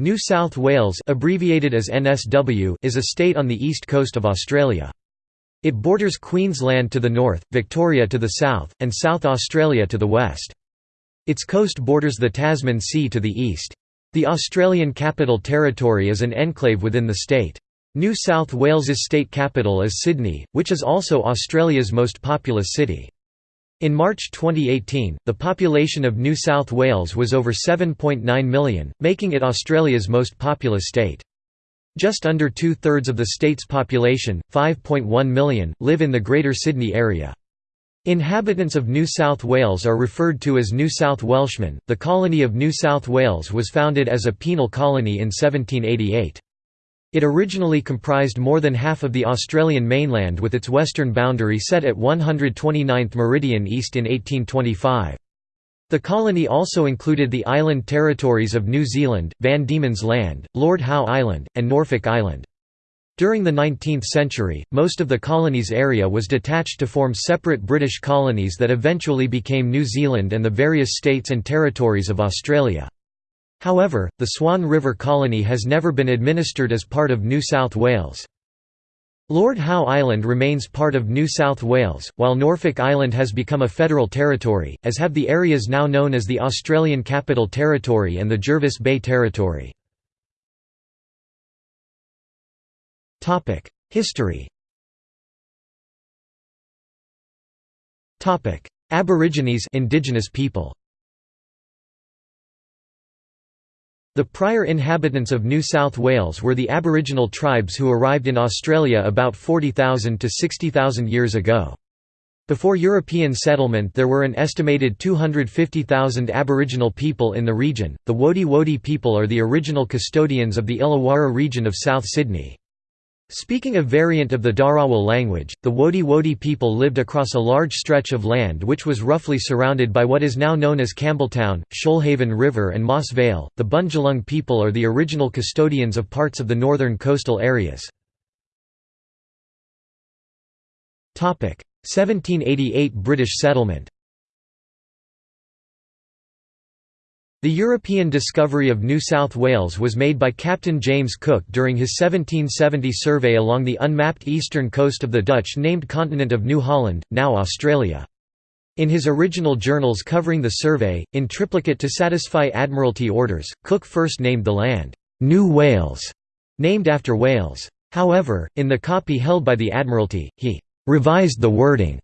New South Wales abbreviated as NSW is a state on the east coast of Australia. It borders Queensland to the north, Victoria to the south, and South Australia to the west. Its coast borders the Tasman Sea to the east. The Australian Capital Territory is an enclave within the state. New South Wales's state capital is Sydney, which is also Australia's most populous city. In March 2018, the population of New South Wales was over 7.9 million, making it Australia's most populous state. Just under two-thirds of the state's population, 5.1 million, live in the Greater Sydney area. Inhabitants of New South Wales are referred to as New South Welshmen. The colony of New South Wales was founded as a penal colony in 1788. It originally comprised more than half of the Australian mainland with its western boundary set at 129th meridian east in 1825. The colony also included the island territories of New Zealand, Van Diemen's Land, Lord Howe Island, and Norfolk Island. During the 19th century, most of the colony's area was detached to form separate British colonies that eventually became New Zealand and the various states and territories of Australia. However, the Swan River Colony has never been administered as part of New South Wales. Lord Howe Island remains part of New South Wales, while Norfolk Island has become a federal territory, as have the areas now known as the Australian Capital Territory and the Jervis Bay Territory. History Aborigines indigenous people The prior inhabitants of New South Wales were the Aboriginal tribes who arrived in Australia about 40,000 to 60,000 years ago. Before European settlement there were an estimated 250,000 Aboriginal people in the region. The Wodi Wodi people are the original custodians of the Illawarra region of South Sydney. Speaking a variant of the Dharawal language, the Wodi Wodi people lived across a large stretch of land which was roughly surrounded by what is now known as Campbelltown, Shoalhaven River and Moss Vale. The Bundjalung people are the original custodians of parts of the northern coastal areas. 1788 British settlement The European discovery of New South Wales was made by Captain James Cook during his 1770 survey along the unmapped eastern coast of the Dutch-named continent of New Holland, now Australia. In his original journals covering the survey, in triplicate to satisfy Admiralty orders, Cook first named the land, New Wales, named after Wales. However, in the copy held by the Admiralty, he revised the wording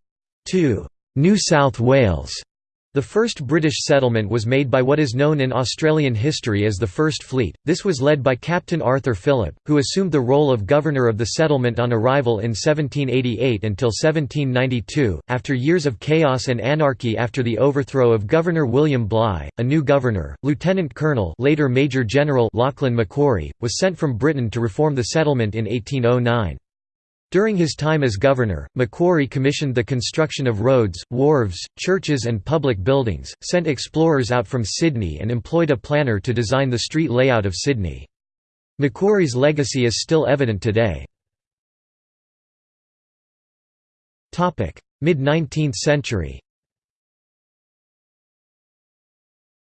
to New South Wales the first British settlement was made by what is known in Australian history as the First Fleet. This was led by Captain Arthur Phillip, who assumed the role of governor of the settlement on arrival in 1788 until 1792. After years of chaos and anarchy after the overthrow of Governor William Bligh, a new governor, Lieutenant Colonel, later Major General Lachlan Macquarie, was sent from Britain to reform the settlement in 1809. During his time as governor, Macquarie commissioned the construction of roads, wharves, churches and public buildings, sent explorers out from Sydney and employed a planner to design the street layout of Sydney. Macquarie's legacy is still evident today. Mid-19th century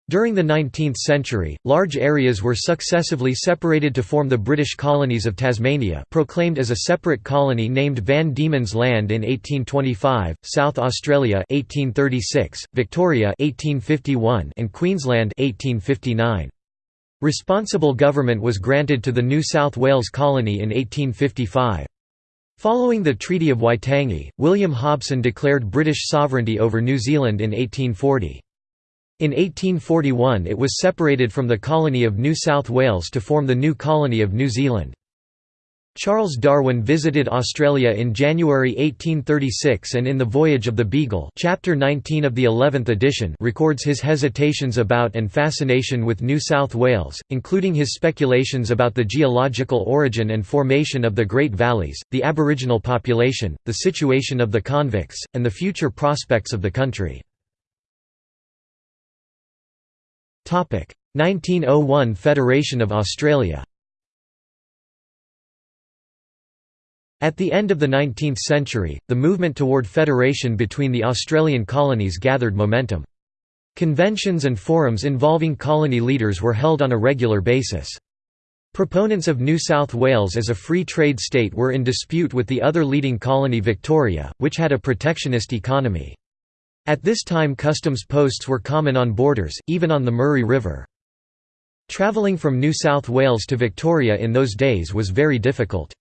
During the 19th century, large areas were successively separated to form the British colonies of Tasmania proclaimed as a separate colony named Van Diemen's Land in 1825, South Australia 1836, Victoria 1851, and Queensland 1859. Responsible government was granted to the New South Wales colony in 1855. Following the Treaty of Waitangi, William Hobson declared British sovereignty over New Zealand in 1840. In 1841 it was separated from the colony of New South Wales to form the new colony of New Zealand. Charles Darwin visited Australia in January 1836 and in The Voyage of the Beagle chapter 19 of the 11th edition records his hesitations about and fascination with New South Wales, including his speculations about the geological origin and formation of the Great Valleys, the Aboriginal population, the situation of the convicts, and the future prospects of the country. 1901 Federation of Australia At the end of the 19th century, the movement toward federation between the Australian colonies gathered momentum. Conventions and forums involving colony leaders were held on a regular basis. Proponents of New South Wales as a free trade state were in dispute with the other leading colony Victoria, which had a protectionist economy. At this time customs posts were common on borders, even on the Murray River. Travelling from New South Wales to Victoria in those days was very difficult.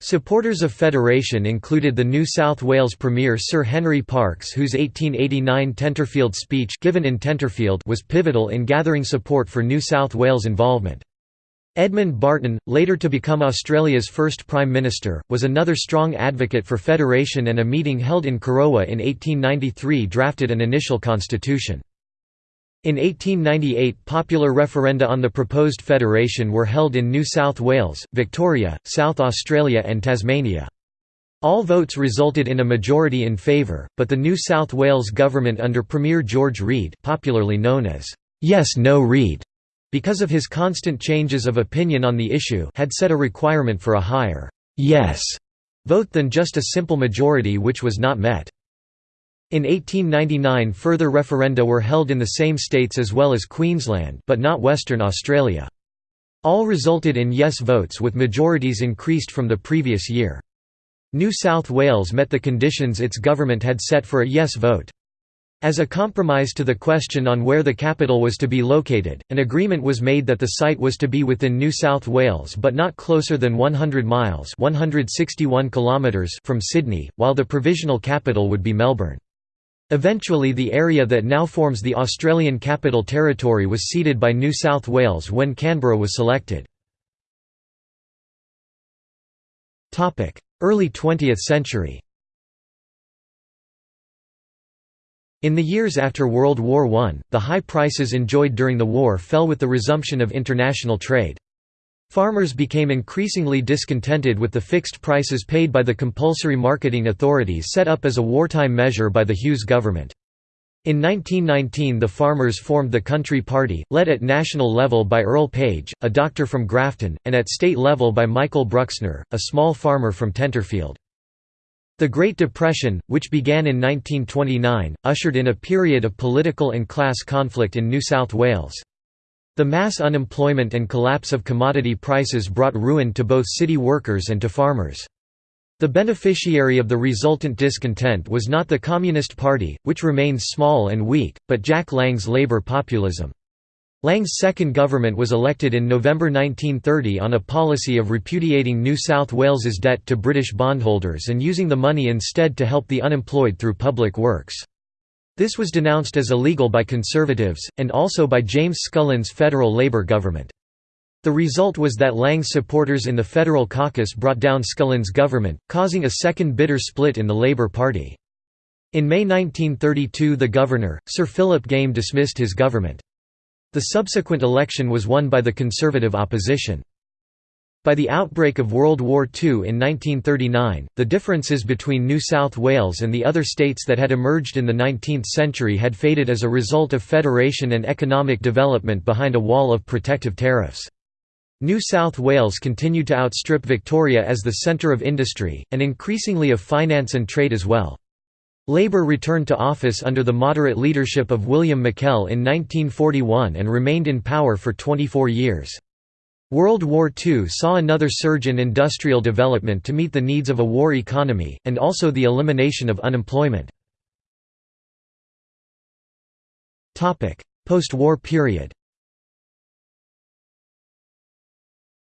Supporters of federation included the New South Wales Premier Sir Henry Parkes whose 1889 Tenterfield speech given in Tenterfield was pivotal in gathering support for New South Wales involvement. Edmund Barton, later to become Australia's first Prime Minister, was another strong advocate for federation and a meeting held in Corowa in 1893 drafted an initial constitution. In 1898 popular referenda on the proposed federation were held in New South Wales, Victoria, South Australia and Tasmania. All votes resulted in a majority in favour, but the New South Wales government under Premier George Reid popularly known as Yes No Reid, because of his constant changes of opinion on the issue had set a requirement for a higher «yes» vote than just a simple majority which was not met. In 1899 further referenda were held in the same states as well as Queensland but not Western Australia. All resulted in yes votes with majorities increased from the previous year. New South Wales met the conditions its government had set for a yes vote. As a compromise to the question on where the capital was to be located, an agreement was made that the site was to be within New South Wales but not closer than 100 miles 161 kilometres from Sydney, while the provisional capital would be Melbourne. Eventually the area that now forms the Australian Capital Territory was ceded by New South Wales when Canberra was selected. Early 20th century In the years after World War I, the high prices enjoyed during the war fell with the resumption of international trade. Farmers became increasingly discontented with the fixed prices paid by the compulsory marketing authorities set up as a wartime measure by the Hughes government. In 1919 the farmers formed the Country Party, led at national level by Earl Page, a doctor from Grafton, and at state level by Michael Bruxner, a small farmer from Tenterfield. The Great Depression, which began in 1929, ushered in a period of political and class conflict in New South Wales. The mass unemployment and collapse of commodity prices brought ruin to both city workers and to farmers. The beneficiary of the resultant discontent was not the Communist Party, which remained small and weak, but Jack Lang's Labour populism. Lang's second government was elected in November 1930 on a policy of repudiating New South Wales's debt to British bondholders and using the money instead to help the unemployed through public works. This was denounced as illegal by conservatives, and also by James Scullin's federal Labour government. The result was that Lang's supporters in the federal caucus brought down Scullin's government, causing a second bitter split in the Labour Party. In May 1932 the governor, Sir Philip Game dismissed his government. The subsequent election was won by the Conservative opposition. By the outbreak of World War II in 1939, the differences between New South Wales and the other states that had emerged in the 19th century had faded as a result of federation and economic development behind a wall of protective tariffs. New South Wales continued to outstrip Victoria as the centre of industry, and increasingly of finance and trade as well. Labour returned to office under the moderate leadership of William McKell in 1941 and remained in power for 24 years. World War II saw another surge in industrial development to meet the needs of a war economy, and also the elimination of unemployment. Post-war period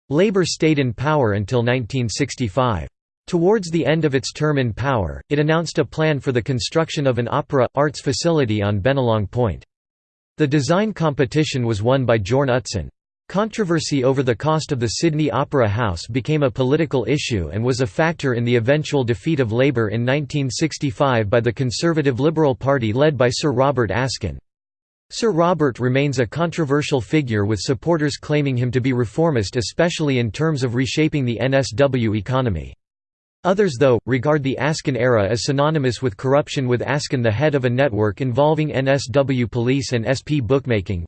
Labour stayed in power until 1965. Towards the end of its term in power, it announced a plan for the construction of an opera, arts facility on Bennelong Point. The design competition was won by Jorn Utzon. Controversy over the cost of the Sydney Opera House became a political issue and was a factor in the eventual defeat of Labour in 1965 by the Conservative Liberal Party led by Sir Robert Askin. Sir Robert remains a controversial figure with supporters claiming him to be reformist especially in terms of reshaping the NSW economy. Others though, regard the Askin era as synonymous with corruption with Askin the head of a network involving NSW police and SP bookmaking.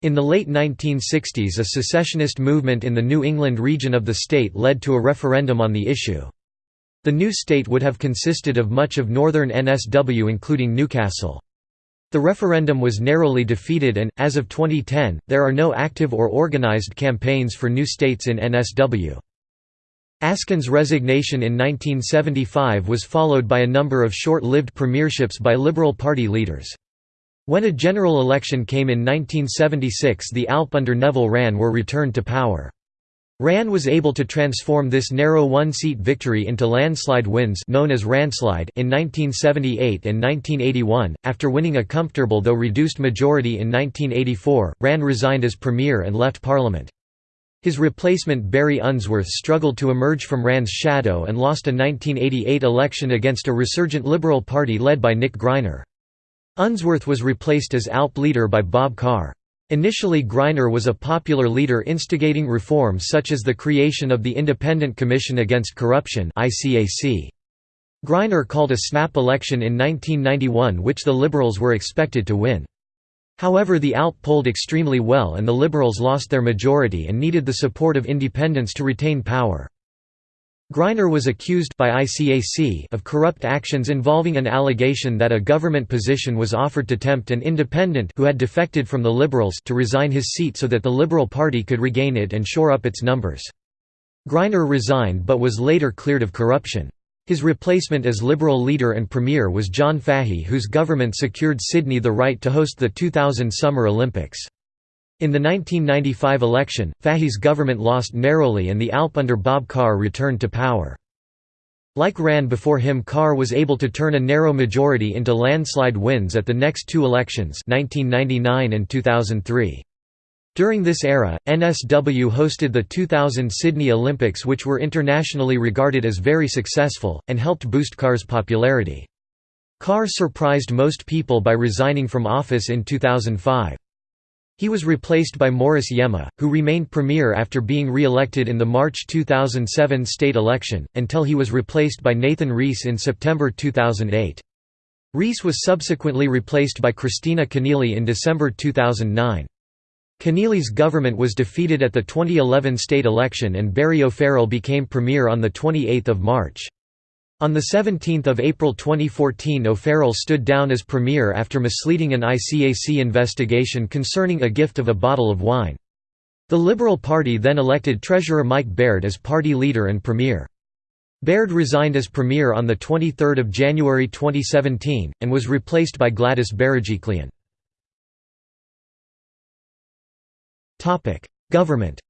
In the late 1960s a secessionist movement in the New England region of the state led to a referendum on the issue. The new state would have consisted of much of northern NSW including Newcastle. The referendum was narrowly defeated and, as of 2010, there are no active or organized campaigns for new states in NSW. Askin's resignation in 1975 was followed by a number of short-lived premierships by Liberal Party leaders. When a general election came in 1976 the ALP under Neville Wran were returned to power. Wran was able to transform this narrow one-seat victory into landslide wins known as Wranslide in 1978 and 1981. After winning a comfortable though reduced majority in 1984, Wran resigned as premier and left parliament. His replacement Barry Unsworth struggled to emerge from Wran's shadow and lost a 1988 election against a resurgent Liberal Party led by Nick Greiner. Unsworth was replaced as ALP leader by Bob Carr. Initially Greiner was a popular leader instigating reforms such as the creation of the Independent Commission Against Corruption Greiner called a snap election in 1991 which the Liberals were expected to win. However the ALP polled extremely well and the Liberals lost their majority and needed the support of independents to retain power. Greiner was accused by ICAC of corrupt actions involving an allegation that a government position was offered to tempt an independent who had defected from the Liberals to resign his seat so that the Liberal Party could regain it and shore up its numbers. Greiner resigned but was later cleared of corruption. His replacement as Liberal leader and premier was John Fahey whose government secured Sydney the right to host the 2000 Summer Olympics. In the 1995 election, Fahey's government lost narrowly and the ALP under Bob Carr returned to power. Like Wran before him Carr was able to turn a narrow majority into landslide wins at the next two elections 1999 and 2003. During this era, NSW hosted the 2000 Sydney Olympics which were internationally regarded as very successful, and helped boost Carr's popularity. Carr surprised most people by resigning from office in 2005. He was replaced by Morris Iemma, who remained premier after being re-elected in the March 2007 state election, until he was replaced by Nathan Rees in September 2008. Rees was subsequently replaced by Kristina Keneally in December 2009. Keneally's government was defeated at the 2011 state election and Barry O'Farrell became premier on 28 March. On 17 April 2014 O'Farrell stood down as premier after misleading an ICAC investigation concerning a gift of a bottle of wine. The Liberal Party then elected Treasurer Mike Baird as party leader and premier. Baird resigned as premier on 23 January 2017, and was replaced by Gladys Berejiklian. Government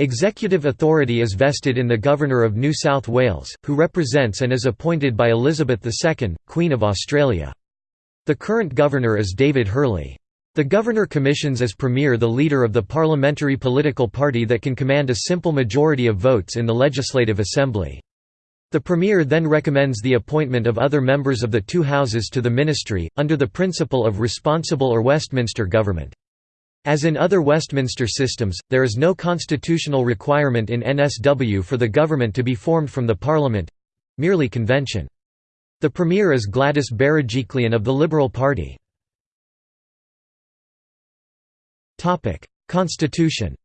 Executive authority is vested in the Governor of New South Wales, who represents and is appointed by Elizabeth II, Queen of Australia. The current governor is David Hurley. The governor commissions as premier the leader of the parliamentary political party that can command a simple majority of votes in the Legislative Assembly. The Premier then recommends the appointment of other members of the two houses to the ministry, under the principle of responsible or Westminster government. As in other Westminster systems, there is no constitutional requirement in NSW for the government to be formed from the Parliament—merely convention. The Premier is Gladys Berejiklian of the Liberal Party. Constitution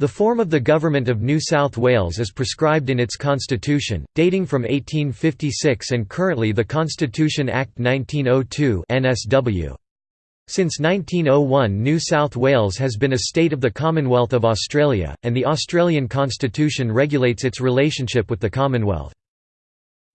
The form of the Government of New South Wales is prescribed in its constitution, dating from 1856 and currently the Constitution Act 1902 NSW. Since 1901 New South Wales has been a state of the Commonwealth of Australia, and the Australian Constitution regulates its relationship with the Commonwealth.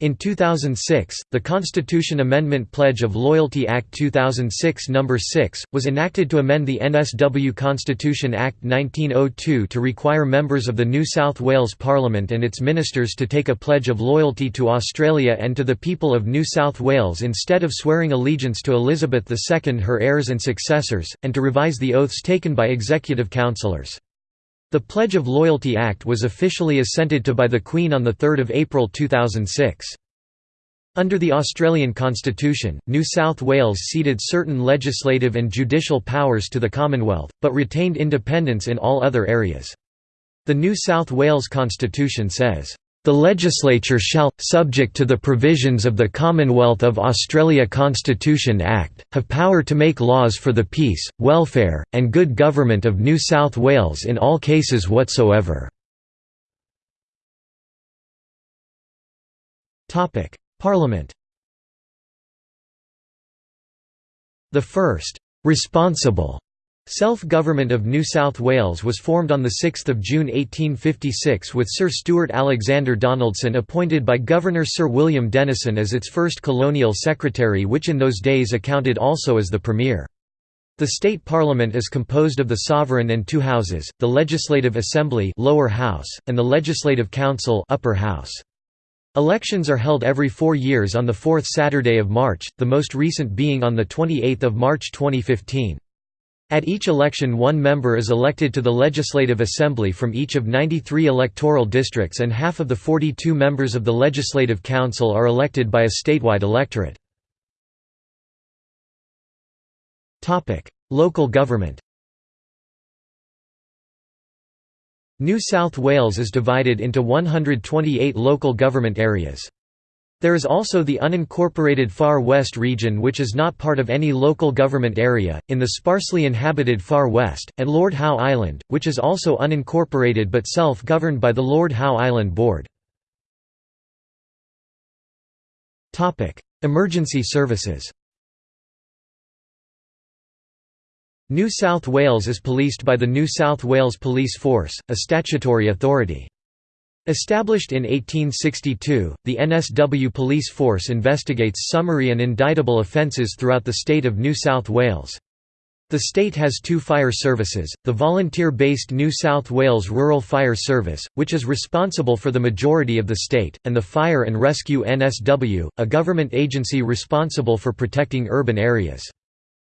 In 2006, the Constitution Amendment Pledge of Loyalty Act 2006 No. 6, was enacted to amend the NSW Constitution Act 1902 to require members of the New South Wales Parliament and its ministers to take a pledge of loyalty to Australia and to the people of New South Wales instead of swearing allegiance to Elizabeth II her heirs and successors, and to revise the oaths taken by executive councillors. The Pledge of Loyalty Act was officially assented to by the Queen on 3 April 2006. Under the Australian Constitution, New South Wales ceded certain legislative and judicial powers to the Commonwealth, but retained independence in all other areas. The New South Wales Constitution says, the legislature shall, subject to the provisions of the Commonwealth of Australia Constitution Act, have power to make laws for the peace, welfare, and good government of New South Wales in all cases whatsoever. Parliament The first «responsible» Self-government of New South Wales was formed on 6 June 1856 with Sir Stuart Alexander Donaldson appointed by Governor Sir William Denison as its first colonial secretary which in those days accounted also as the Premier. The state parliament is composed of the sovereign and two houses, the Legislative Assembly lower house, and the Legislative Council upper house. Elections are held every four years on the fourth Saturday of March, the most recent being on 28 March 2015. At each election one member is elected to the Legislative Assembly from each of 93 electoral districts and half of the 42 members of the Legislative Council are elected by a statewide electorate. Local government New South Wales is divided into 128 local government areas. There is also the unincorporated Far West region which is not part of any local government area, in the sparsely inhabited Far West, and Lord Howe Island, which is also unincorporated but self-governed by the Lord Howe Island Board. Emergency services New South Wales is policed by the New South Wales Police Force, a statutory authority. Established in 1862, the NSW police force investigates summary and indictable offences throughout the state of New South Wales. The state has two fire services, the volunteer-based New South Wales Rural Fire Service, which is responsible for the majority of the state, and the Fire and Rescue NSW, a government agency responsible for protecting urban areas.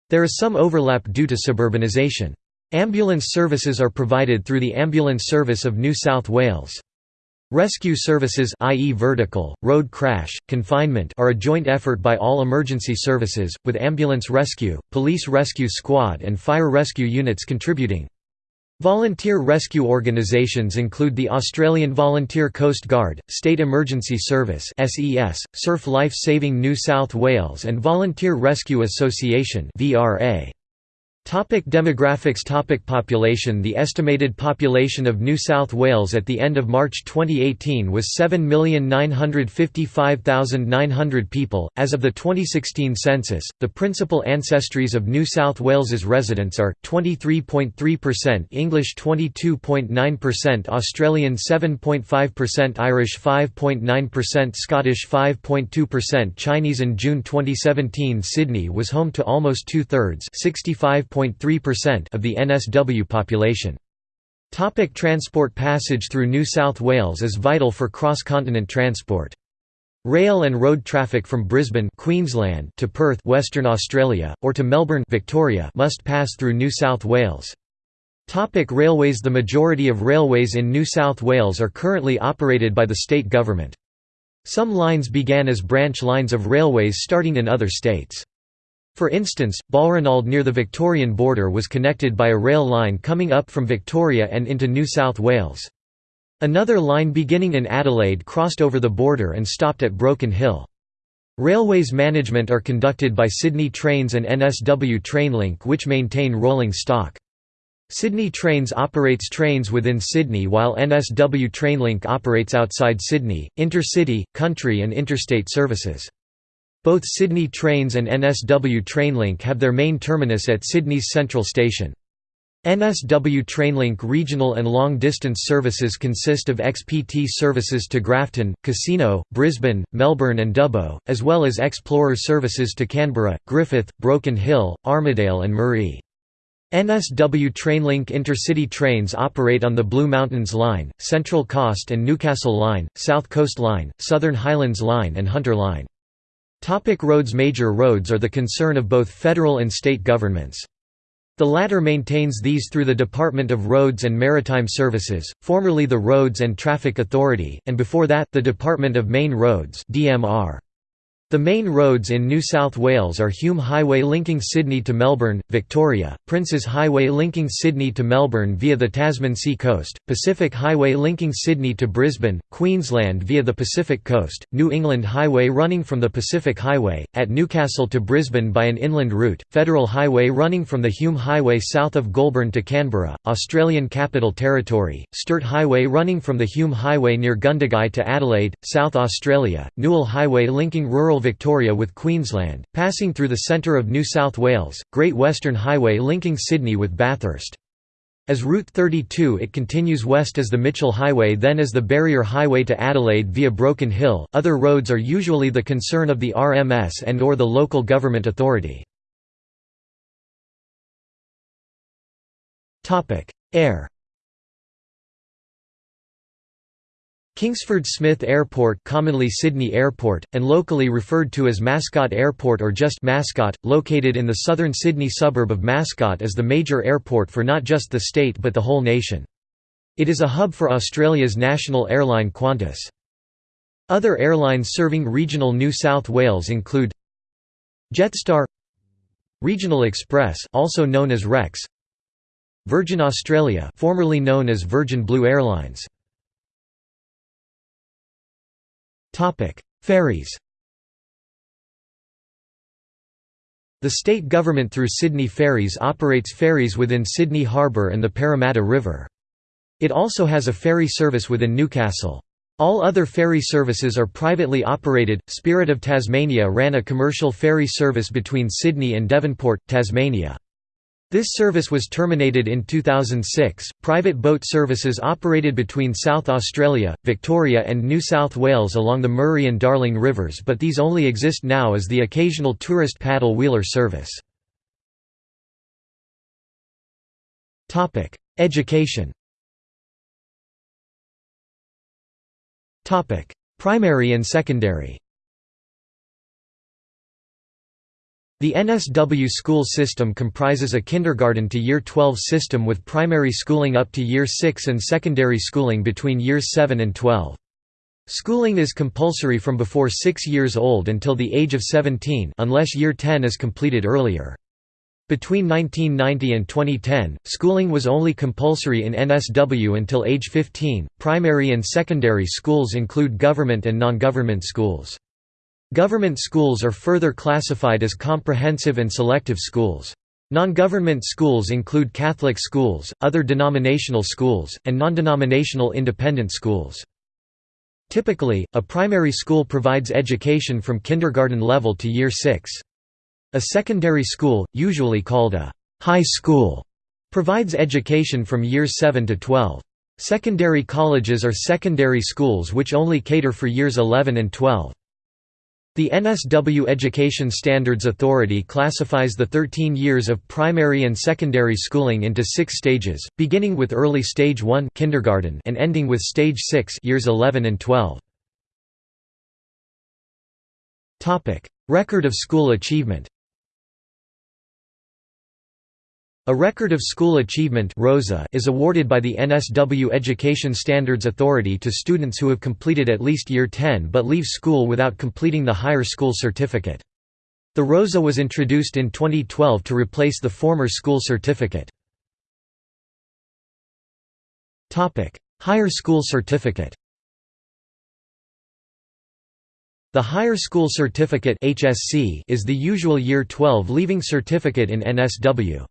There is some overlap due to suburbanisation. Ambulance services are provided through the Ambulance Service of New South Wales. Rescue services i.e. vertical, road crash, confinement are a joint effort by all emergency services, with ambulance rescue, police rescue squad and fire rescue units contributing. Volunteer rescue organisations include the Australian Volunteer Coast Guard, State Emergency Service (SES), Surf Life Saving New South Wales and Volunteer Rescue Association (VRA). Topic demographics. Topic Population. The estimated population of New South Wales at the end of March 2018 was 7,955,900 people. As of the 2016 census, the principal ancestries of New South Wales's residents are 23.3% English 22.9% Australian 7.5% Irish 5.9% Scottish 5.2% Chinese. In June 2017 Sydney was home to almost two-thirds 65 of the NSW population. Topic transport Passage through New South Wales is vital for cross-continent transport. Rail and road traffic from Brisbane Queensland to Perth Western Australia, or to Melbourne Victoria must pass through New South Wales. Topic railways The majority of railways in New South Wales are currently operated by the state government. Some lines began as branch lines of railways starting in other states. For instance, Balranald near the Victorian border was connected by a rail line coming up from Victoria and into New South Wales. Another line beginning in Adelaide crossed over the border and stopped at Broken Hill. Railways management are conducted by Sydney Trains and NSW Trainlink which maintain rolling stock. Sydney Trains operates trains within Sydney while NSW Trainlink operates outside Sydney, intercity, country and interstate services. Both Sydney Trains and NSW Trainlink have their main terminus at Sydney's Central Station. NSW Trainlink regional and long-distance services consist of XPT services to Grafton, Casino, Brisbane, Melbourne and Dubbo, as well as Xplorer services to Canberra, Griffith, Broken Hill, Armidale and Moree. NSW Trainlink intercity trains operate on the Blue Mountains Line, Central Coast and Newcastle Line, South Coast Line, Southern Highlands Line and Hunter Line. Topic roads Major roads are the concern of both federal and state governments. The latter maintains these through the Department of Roads and Maritime Services, formerly the Roads and Traffic Authority, and before that, the Department of Main Roads DMR. The main roads in New South Wales are Hume Highway linking Sydney to Melbourne, Victoria, Princes Highway linking Sydney to Melbourne via the Tasman Sea Coast, Pacific Highway linking Sydney to Brisbane, Queensland via the Pacific Coast, New England Highway running from the Pacific Highway, at Newcastle to Brisbane by an inland route, Federal Highway running from the Hume Highway south of Goulburn to Canberra, Australian Capital Territory, Sturt Highway running from the Hume Highway near Gundagai to Adelaide, South Australia, Newell Highway linking rural Victoria with Queensland, passing through the centre of New South Wales, Great Western Highway linking Sydney with Bathurst. As Route 32 it continues west as the Mitchell Highway then as the Barrier Highway to Adelaide via Broken Hill. Other roads are usually the concern of the RMS and or the local government authority. Air Kingsford Smith Airport commonly Sydney Airport, and locally referred to as Mascot Airport or just Mascot, located in the southern Sydney suburb of Mascot is the major airport for not just the state but the whole nation. It is a hub for Australia's national airline Qantas. Other airlines serving regional New South Wales include Jetstar Regional Express also known as Rex Virgin Australia formerly known as Virgin Blue Airlines Ferries The state government through Sydney Ferries operates ferries within Sydney Harbour and the Parramatta River. It also has a ferry service within Newcastle. All other ferry services are privately operated. Spirit of Tasmania ran a commercial ferry service between Sydney and Devonport, Tasmania. This service was terminated in 2006. Private boat services operated between South Australia, Victoria, and New South Wales along the Murray and Darling rivers, but these only exist now as the occasional tourist paddle wheeler service. Topic: Education. Topic: Primary and secondary. The NSW school system comprises a kindergarten to year 12 system with primary schooling up to year 6 and secondary schooling between years 7 and 12. Schooling is compulsory from before 6 years old until the age of 17 unless year 10 is completed earlier. Between 1990 and 2010, schooling was only compulsory in NSW until age 15. Primary and secondary schools include government and non-government schools. Government schools are further classified as comprehensive and selective schools. Non-government schools include Catholic schools, other denominational schools, and non-denominational independent schools. Typically, a primary school provides education from kindergarten level to year 6. A secondary school, usually called a high school, provides education from years 7 to 12. Secondary colleges are secondary schools which only cater for years 11 and 12. The NSW Education Standards Authority classifies the 13 years of primary and secondary schooling into six stages, beginning with early stage 1 kindergarten and ending with stage 6 years 11 and 12. Record of school achievement A Record of School Achievement is awarded by the NSW Education Standards Authority to students who have completed at least Year 10 but leave school without completing the higher school certificate. The ROSA was introduced in 2012 to replace the former school certificate. Higher school certificate The Higher School Certificate is the usual Year 12 leaving certificate in NSW.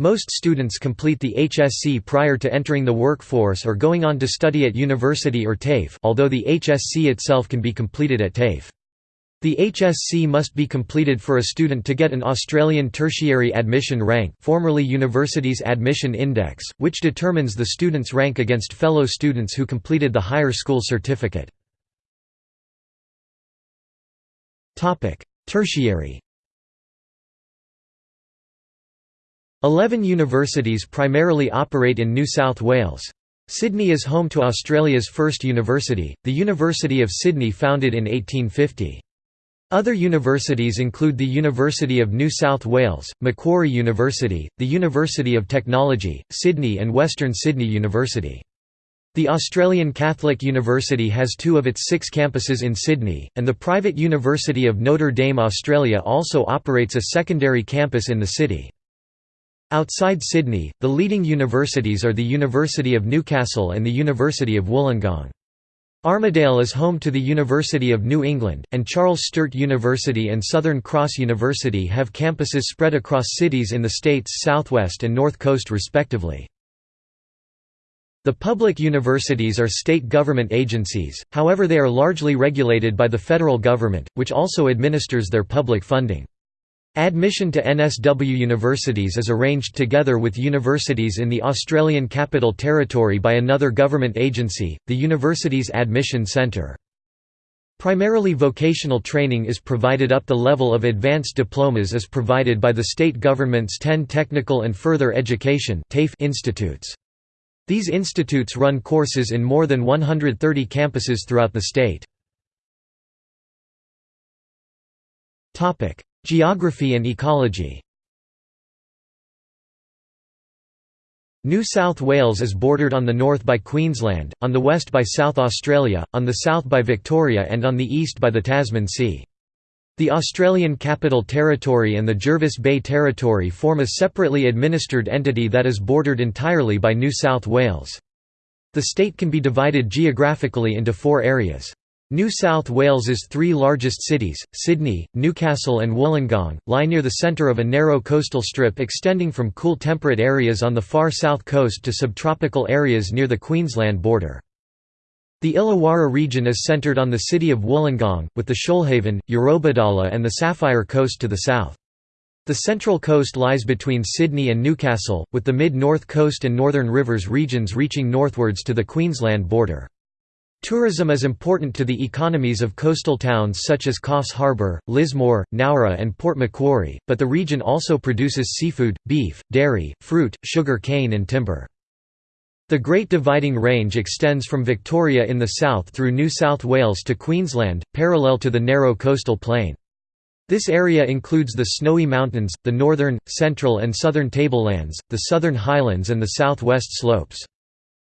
Most students complete the HSC prior to entering the workforce or going on to study at university or TAFE although the HSC itself can be completed at TAFE. The HSC must be completed for a student to get an Australian Tertiary Admission Rank formerly Universities Admission Index, which determines the student's rank against fellow students who completed the higher school certificate. Tertiary Eleven universities primarily operate in New South Wales. Sydney is home to Australia's first university, the University of Sydney founded in 1850. Other universities include the University of New South Wales, Macquarie University, the University of Technology, Sydney and Western Sydney University. The Australian Catholic University has two of its six campuses in Sydney, and the private University of Notre Dame Australia also operates a secondary campus in the city. Outside Sydney, the leading universities are the University of Newcastle and the University of Wollongong. Armidale is home to the University of New England, and Charles Sturt University and Southern Cross University have campuses spread across cities in the state's southwest and north coast respectively. The public universities are state government agencies, however they are largely regulated by the federal government, which also administers their public funding. Admission to NSW universities is arranged together with universities in the Australian Capital Territory by another government agency, the Universities Admission Centre. Primarily vocational training is provided up the level of advanced diplomas is provided by the state government's 10 technical and further education institutes. These institutes run courses in more than 130 campuses throughout the state. Geography and ecology New South Wales is bordered on the north by Queensland, on the west by South Australia, on the south by Victoria and on the east by the Tasman Sea. The Australian Capital Territory and the Jervis Bay Territory form a separately administered entity that is bordered entirely by New South Wales. The state can be divided geographically into four areas. New South Wales's three largest cities, Sydney, Newcastle and Wollongong, lie near the centre of a narrow coastal strip extending from cool temperate areas on the far south coast to subtropical areas near the Queensland border. The Illawarra region is centred on the city of Wollongong, with the Shoalhaven, Eurobodalla and the Sapphire Coast to the south. The central coast lies between Sydney and Newcastle, with the mid-north coast and northern rivers regions reaching northwards to the Queensland border. Tourism is important to the economies of coastal towns such as Coffs Harbour, Lismore, Nowra and Port Macquarie, but the region also produces seafood, beef, dairy, fruit, sugar cane and timber. The Great Dividing Range extends from Victoria in the south through New South Wales to Queensland, parallel to the narrow coastal plain. This area includes the Snowy Mountains, the northern, central and southern tablelands, the southern highlands and the southwest slopes.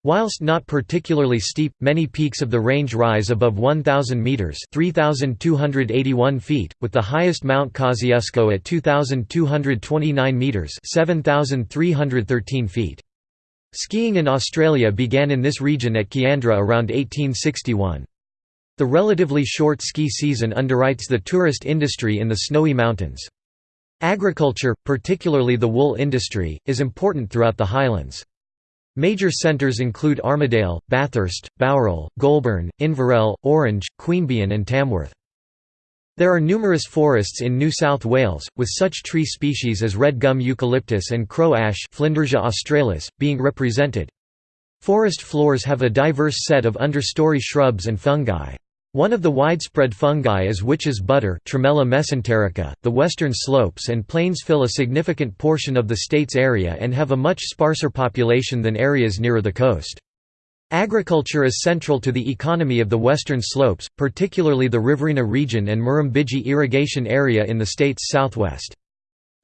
Whilst not particularly steep, many peaks of the range rise above 1,000 metres 3,281 feet, with the highest Mount Kosciuszko at 2,229 metres 7,313 feet. Skiing in Australia began in this region at Kiandra around 1861. The relatively short ski season underwrites the tourist industry in the snowy mountains. Agriculture, particularly the wool industry, is important throughout the highlands. Major centres include Armidale, Bathurst, Bowral, Goulburn, Inverell, Orange, Queanbeyan and Tamworth. There are numerous forests in New South Wales, with such tree species as red gum eucalyptus and crow ash australis, being represented. Forest floors have a diverse set of understory shrubs and fungi. One of the widespread fungi is witch's butter mesenterica. .The western slopes and plains fill a significant portion of the state's area and have a much sparser population than areas nearer the coast. Agriculture is central to the economy of the western slopes, particularly the Riverina region and Murrumbidgee irrigation area in the state's southwest.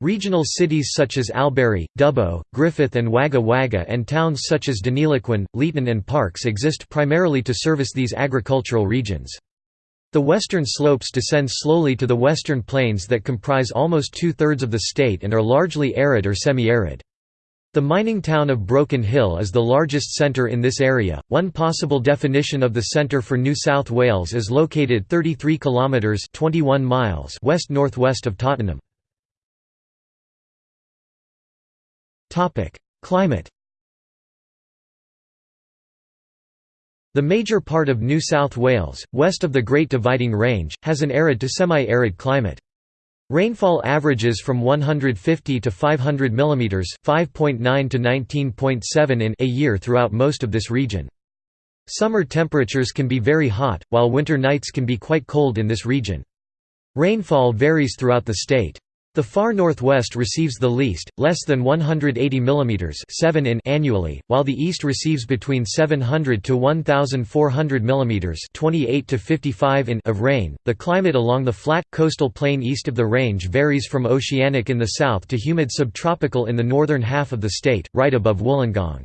Regional cities such as Albury, Dubbo, Griffith and Wagga Wagga and towns such as Deniliquin, Leeton and Parkes exist primarily to service these agricultural regions. The western slopes descend slowly to the western plains that comprise almost two-thirds of the state and are largely arid or semi-arid. The mining town of Broken Hill is the largest centre in this area. One possible definition of the centre for New South Wales is located 33 kilometres (21 miles) west-northwest of Tottenham. Climate The major part of New South Wales, west of the Great Dividing Range, has an arid to semi-arid climate. Rainfall averages from 150 to 500 mm 5.9 to 19.7 in a year throughout most of this region. Summer temperatures can be very hot, while winter nights can be quite cold in this region. Rainfall varies throughout the state. The far northwest receives the least, less than 180 mm 7 in annually, while the east receives between 700 to 1400 mm 28 to 55 in of rain. The climate along the flat coastal plain east of the range varies from oceanic in the south to humid subtropical in the northern half of the state, right above Wollongong.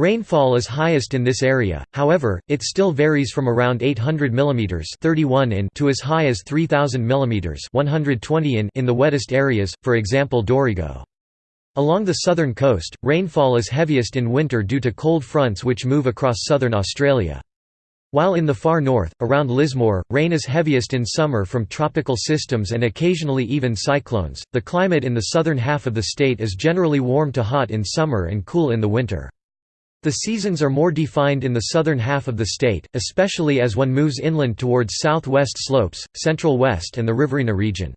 Rainfall is highest in this area, however, it still varies from around 800 mm 31 in to as high as 3000 mm 120 in in the wettest areas, for example Dorrigo. Along the southern coast, rainfall is heaviest in winter due to cold fronts which move across southern Australia. While in the far north, around Lismore, rain is heaviest in summer from tropical systems and occasionally even cyclones. The climate in the southern half of the state is generally warm to hot in summer and cool in the winter. The seasons are more defined in the southern half of the state, especially as one moves inland towards southwest slopes, central west and the Riverina region.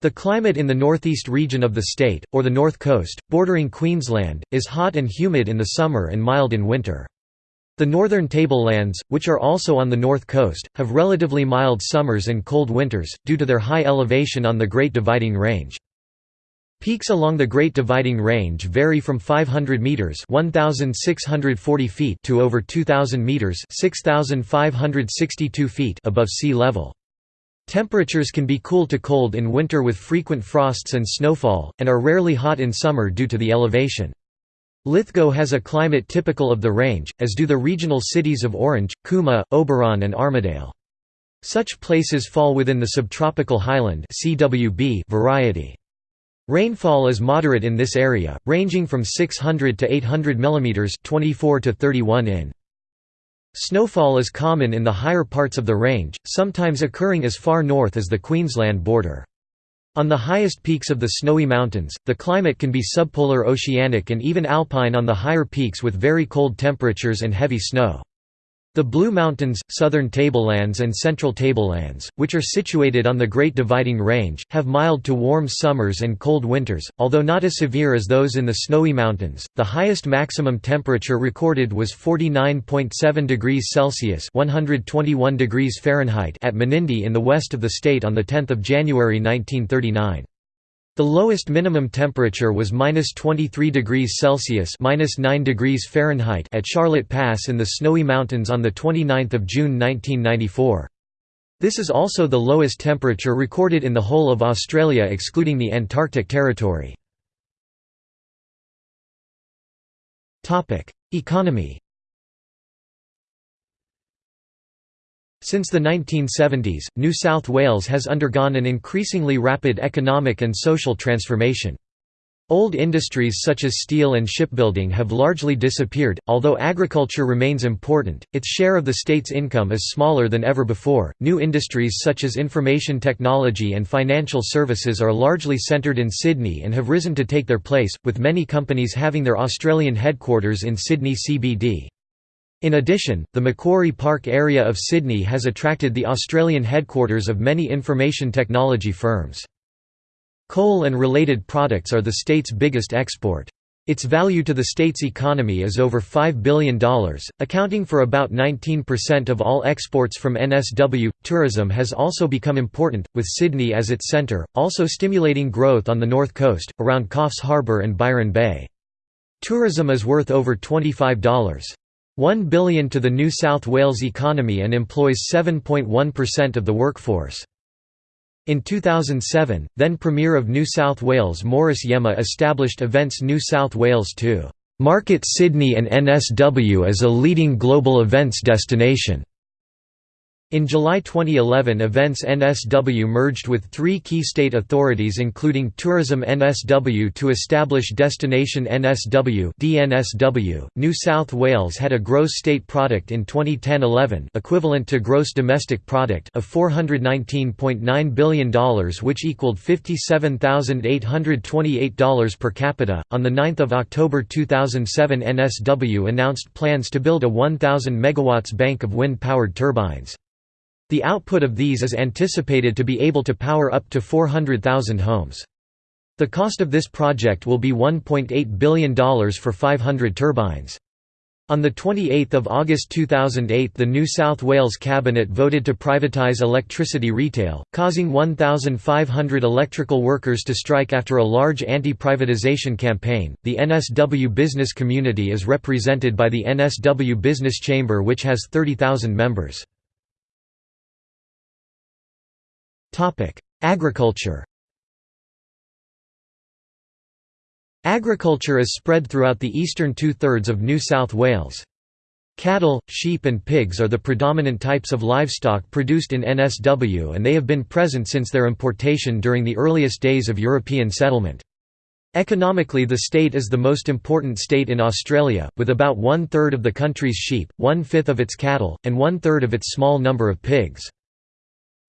The climate in the northeast region of the state, or the north coast, bordering Queensland, is hot and humid in the summer and mild in winter. The northern tablelands, which are also on the north coast, have relatively mild summers and cold winters, due to their high elevation on the Great Dividing Range. Peaks along the Great Dividing Range vary from 500 meters (1640 feet) to over 2000 meters (6562 feet) above sea level. Temperatures can be cool to cold in winter with frequent frosts and snowfall, and are rarely hot in summer due to the elevation. Lithgow has a climate typical of the range, as do the regional cities of Orange, Cooma, Oberon and Armidale. Such places fall within the subtropical highland variety. Rainfall is moderate in this area, ranging from 600 to 800 mm 24 to 31 in. Snowfall is common in the higher parts of the range, sometimes occurring as far north as the Queensland border. On the highest peaks of the Snowy Mountains, the climate can be subpolar oceanic and even alpine on the higher peaks with very cold temperatures and heavy snow. The Blue Mountains, southern tablelands and central tablelands, which are situated on the Great Dividing Range, have mild to warm summers and cold winters, although not as severe as those in the Snowy Mountains. The highest maximum temperature recorded was 49.7 degrees Celsius (121 degrees Fahrenheit) at Menindee in the west of the state on the 10th of January 1939. The lowest minimum temperature was minus 23 degrees Celsius minus 9 degrees Fahrenheit at Charlotte Pass in the Snowy Mountains on 29 June 1994. This is also the lowest temperature recorded in the whole of Australia excluding the Antarctic Territory. Economy Since the 1970s, New South Wales has undergone an increasingly rapid economic and social transformation. Old industries such as steel and shipbuilding have largely disappeared, although agriculture remains important, its share of the state's income is smaller than ever before. New industries such as information technology and financial services are largely centred in Sydney and have risen to take their place, with many companies having their Australian headquarters in Sydney CBD. In addition, the Macquarie Park area of Sydney has attracted the Australian headquarters of many information technology firms. Coal and related products are the state's biggest export. Its value to the state's economy is over $5 billion, accounting for about 19% of all exports from NSW. Tourism has also become important, with Sydney as its centre, also stimulating growth on the north coast, around Coffs Harbour and Byron Bay. Tourism is worth over $25. 1 billion to the New South Wales economy and employs 7.1% of the workforce. In 2007, then Premier of New South Wales Morris Iemma established Events New South Wales to "...market Sydney and NSW as a leading global events destination." In July 2011 Events NSW merged with three key state authorities including Tourism NSW to establish Destination NSW DNSW. .New South Wales had a gross state product in 2010-11 equivalent to gross domestic product of $419.9 billion which equaled $57,828 per capita. On 9 October 2007 NSW announced plans to build a 1,000 MW bank of wind-powered turbines. The output of these is anticipated to be able to power up to 400,000 homes. The cost of this project will be $1.8 billion for 500 turbines. On 28 August 2008 the New South Wales Cabinet voted to privatise electricity retail, causing 1,500 electrical workers to strike after a large anti-privatisation campaign. The NSW business community is represented by the NSW Business Chamber which has 30,000 members. Agriculture Agriculture is spread throughout the eastern two-thirds of New South Wales. Cattle, sheep and pigs are the predominant types of livestock produced in NSW and they have been present since their importation during the earliest days of European settlement. Economically the state is the most important state in Australia, with about one-third of the country's sheep, one-fifth of its cattle, and one-third of its small number of pigs.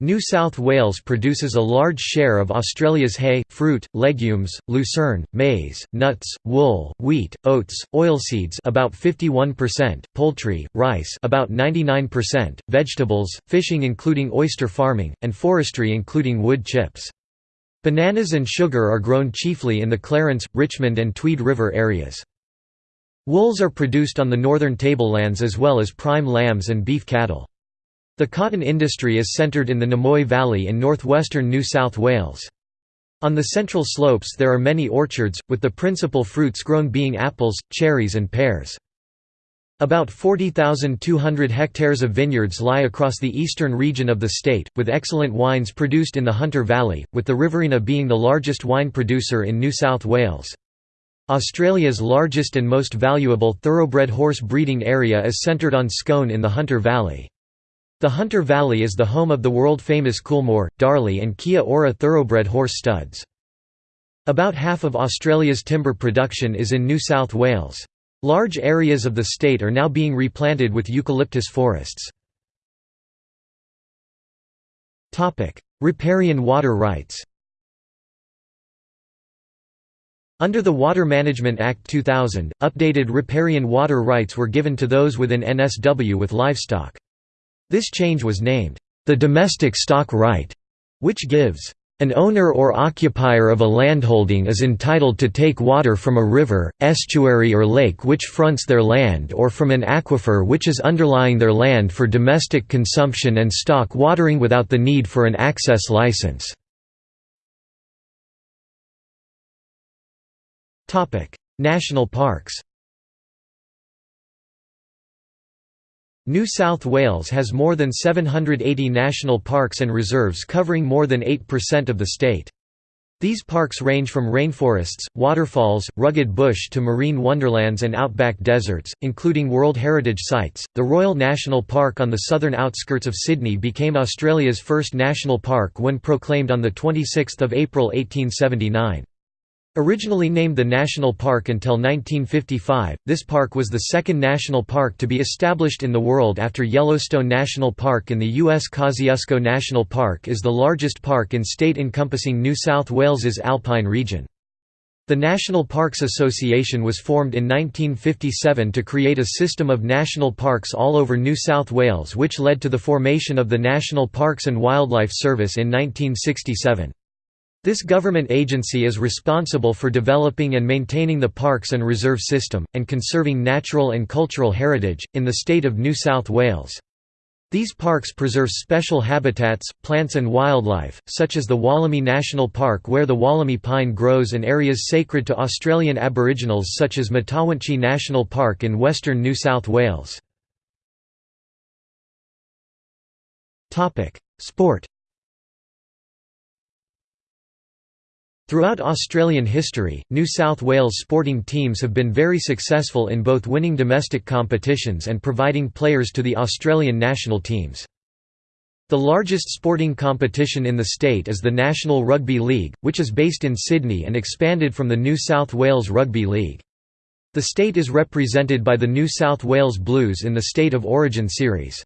New South Wales produces a large share of Australia's hay, fruit, legumes, lucerne, maize, nuts, wool, wheat, oats, oilseeds about 51%, poultry, rice about 99%, vegetables, fishing including oyster farming, and forestry including wood chips. Bananas and sugar are grown chiefly in the Clarence, Richmond and Tweed River areas. Wools are produced on the northern tablelands as well as prime lambs and beef cattle. The cotton industry is centred in the Namoi Valley in northwestern New South Wales. On the central slopes there are many orchards, with the principal fruits grown being apples, cherries and pears. About 40,200 hectares of vineyards lie across the eastern region of the state, with excellent wines produced in the Hunter Valley, with the Riverina being the largest wine producer in New South Wales. Australia's largest and most valuable thoroughbred horse breeding area is centred on Scone in the Hunter Valley. The Hunter Valley is the home of the world-famous Coolmore, Darley and Kia Ora thoroughbred horse studs. About half of Australia's timber production is in New South Wales. Large areas of the state are now being replanted with eucalyptus forests. Riparian water rights Under the Water Management Act 2000, updated riparian water rights were given to those within NSW with livestock. This change was named, the domestic stock right, which gives an owner or occupier of a landholding is entitled to take water from a river, estuary or lake which fronts their land or from an aquifer which is underlying their land for domestic consumption and stock watering without the need for an access license. National parks New South Wales has more than 780 national parks and reserves covering more than 8% of the state. These parks range from rainforests, waterfalls, rugged bush to marine wonderlands and outback deserts, including World Heritage Sites. The Royal National Park on the southern outskirts of Sydney became Australia's first national park when proclaimed on 26 April 1879. Originally named the National Park until 1955, this park was the second national park to be established in the world after Yellowstone National Park in the U.S. Kosciuszko National Park is the largest park in state encompassing New South Wales's alpine region. The National Parks Association was formed in 1957 to create a system of national parks all over New South Wales which led to the formation of the National Parks and Wildlife Service in 1967. This government agency is responsible for developing and maintaining the parks and reserve system, and conserving natural and cultural heritage, in the state of New South Wales. These parks preserve special habitats, plants and wildlife, such as the Wollemi National Park where the Wollemi pine grows and areas sacred to Australian Aboriginals such as Mutawintji National Park in western New South Wales. Sport Throughout Australian history, New South Wales sporting teams have been very successful in both winning domestic competitions and providing players to the Australian national teams. The largest sporting competition in the state is the National Rugby League, which is based in Sydney and expanded from the New South Wales Rugby League. The state is represented by the New South Wales Blues in the State of Origin series.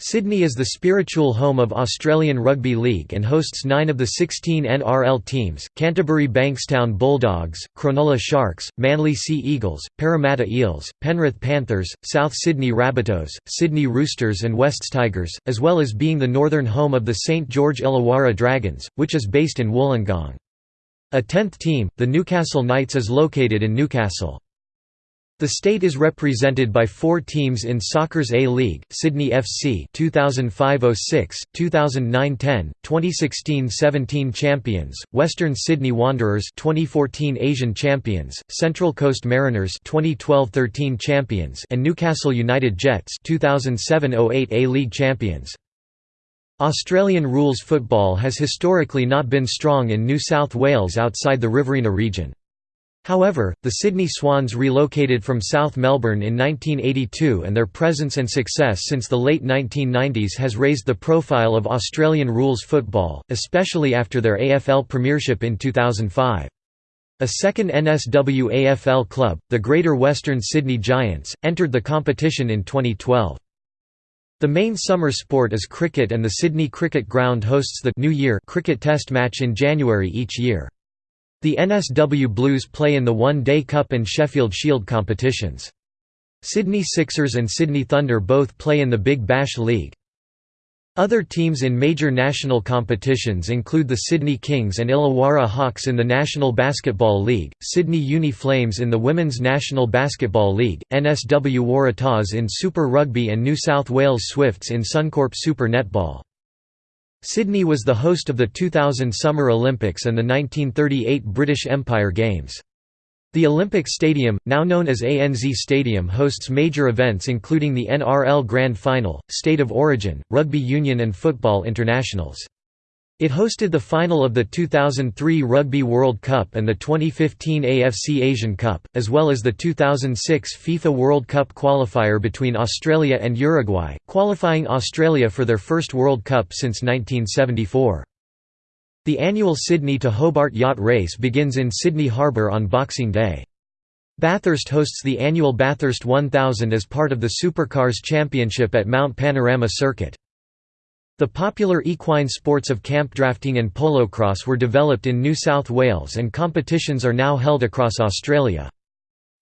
Sydney is the spiritual home of Australian Rugby League and hosts nine of the 16 NRL teams, Canterbury Bankstown Bulldogs, Cronulla Sharks, Manly Sea Eagles, Parramatta Eels, Penrith Panthers, South Sydney Rabbitohs, Sydney Roosters and Wests Tigers, as well as being the northern home of the St George Illawarra Dragons, which is based in Wollongong. A tenth team, the Newcastle Knights is located in Newcastle. The state is represented by four teams in soccer's A-League, Sydney FC 2005-06, 2009-10, 2016-17 champions, Western Sydney Wanderers 2014 Asian champions, Central Coast Mariners 2012-13 champions and Newcastle United Jets 2007-08 A-League champions. Australian rules football has historically not been strong in New South Wales outside the Riverina region. However, the Sydney Swans relocated from South Melbourne in 1982 and their presence and success since the late 1990s has raised the profile of Australian rules football, especially after their AFL premiership in 2005. A second NSW AFL club, the Greater Western Sydney Giants, entered the competition in 2012. The main summer sport is cricket and the Sydney Cricket Ground hosts the New Year cricket test match in January each year. The NSW Blues play in the One Day Cup and Sheffield Shield competitions. Sydney Sixers and Sydney Thunder both play in the Big Bash League. Other teams in major national competitions include the Sydney Kings and Illawarra Hawks in the National Basketball League, Sydney Uni Flames in the Women's National Basketball League, NSW Waratahs in Super Rugby and New South Wales Swifts in Suncorp Super Netball. Sydney was the host of the 2000 Summer Olympics and the 1938 British Empire Games. The Olympic Stadium, now known as ANZ Stadium hosts major events including the NRL Grand Final, State of Origin, Rugby Union and football internationals. It hosted the final of the 2003 Rugby World Cup and the 2015 AFC Asian Cup, as well as the 2006 FIFA World Cup qualifier between Australia and Uruguay, qualifying Australia for their first World Cup since 1974. The annual Sydney to Hobart yacht race begins in Sydney Harbour on Boxing Day. Bathurst hosts the annual Bathurst 1000 as part of the Supercars Championship at Mount Panorama Circuit. The popular equine sports of camp drafting and polocrosse were developed in New South Wales and competitions are now held across Australia.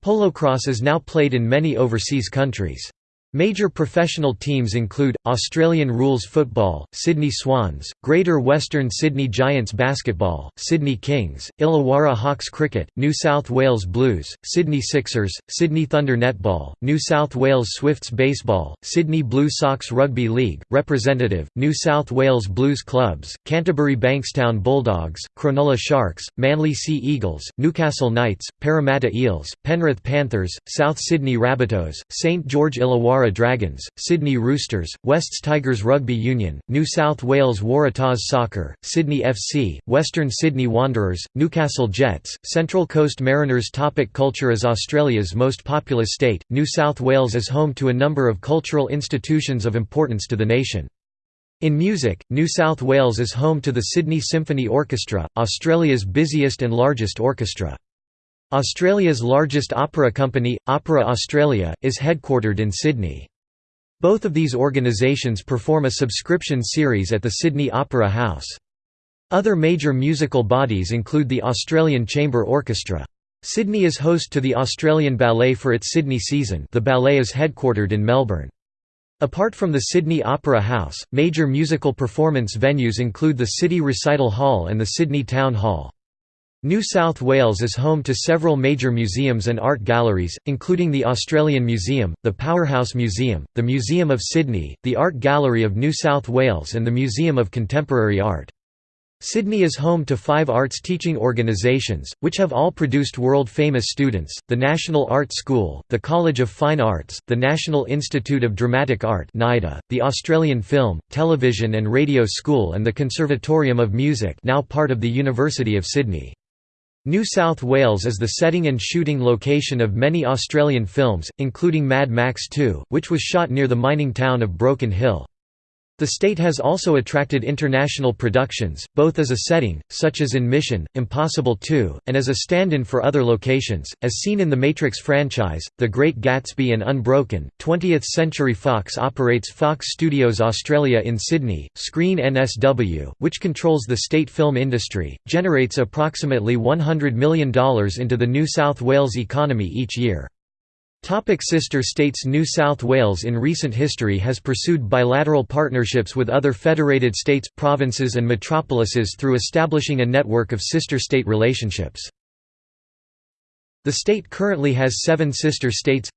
Polocrosse is now played in many overseas countries. Major professional teams include, Australian Rules Football, Sydney Swans, Greater Western Sydney Giants Basketball, Sydney Kings, Illawarra Hawks Cricket, New South Wales Blues, Sydney Sixers, Sydney Thunder Netball, New South Wales Swifts Baseball, Sydney Blue Sox Rugby League, Representative, New South Wales Blues Clubs, Canterbury Bankstown Bulldogs, Cronulla Sharks, Manly Sea Eagles, Newcastle Knights, Parramatta Eels, Penrith Panthers, South Sydney Rabbitohs, St George Illawarra Dragons, Sydney Roosters, Wests Tigers Rugby Union, New South Wales Waratahs Soccer, Sydney FC, Western Sydney Wanderers, Newcastle Jets, Central Coast Mariners Topic Culture As Australia's most populous state, New South Wales is home to a number of cultural institutions of importance to the nation. In music, New South Wales is home to the Sydney Symphony Orchestra, Australia's busiest and largest orchestra. Australia's largest opera company, Opera Australia, is headquartered in Sydney. Both of these organisations perform a subscription series at the Sydney Opera House. Other major musical bodies include the Australian Chamber Orchestra. Sydney is host to the Australian Ballet for its Sydney season the ballet is headquartered in Melbourne. Apart from the Sydney Opera House, major musical performance venues include the City Recital Hall and the Sydney Town Hall. New South Wales is home to several major museums and art galleries, including the Australian Museum, the Powerhouse Museum, the Museum of Sydney, the Art Gallery of New South Wales and the Museum of Contemporary Art. Sydney is home to five arts teaching organisations, which have all produced world-famous students, the National Art School, the College of Fine Arts, the National Institute of Dramatic Art the Australian Film, Television and Radio School and the Conservatorium of Music now part of the University of Sydney. New South Wales is the setting and shooting location of many Australian films, including Mad Max 2, which was shot near the mining town of Broken Hill. The state has also attracted international productions, both as a setting, such as in Mission, Impossible 2, and as a stand-in for other locations, as seen in the Matrix franchise, The Great Gatsby and Unbroken. 20th Century Fox operates Fox Studios Australia in Sydney. Screen NSW, which controls the state film industry, generates approximately $100 million into the New South Wales economy each year. Topic sister states New South Wales in recent history has pursued bilateral partnerships with other federated states, provinces and metropolises through establishing a network of sister state relationships. The state currently has seven sister states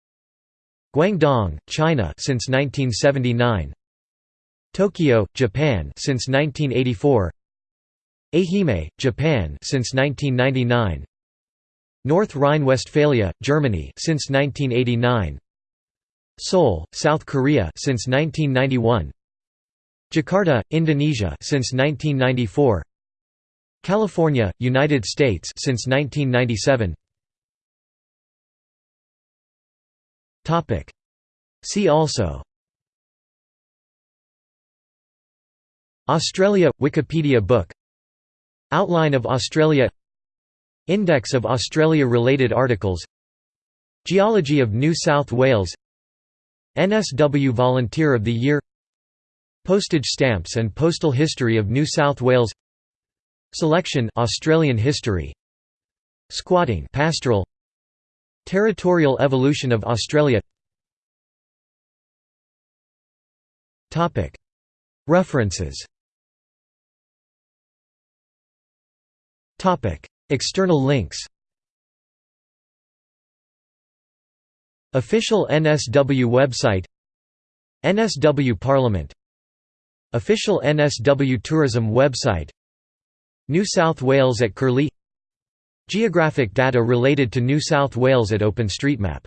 Guangdong, China since 1979 Tokyo, Japan since 1984 Ehime, Japan since 1999 North Rhine-Westphalia, Germany since 1989. Seoul, South Korea since 1991. Jakarta, Indonesia since 1994. California, United States since 1997. Topic See also Australia – Wikipedia book Outline of Australia Index of Australia-related articles. Geology of New South Wales. NSW Volunteer of the Year. Postage stamps and postal history of New South Wales. Selection Australian history. Squatting pastoral. Territorial evolution of Australia. Topic. References External links. Official NSW website. NSW Parliament. Official NSW Tourism website. New South Wales at Curlie. Geographic data related to New South Wales at OpenStreetMap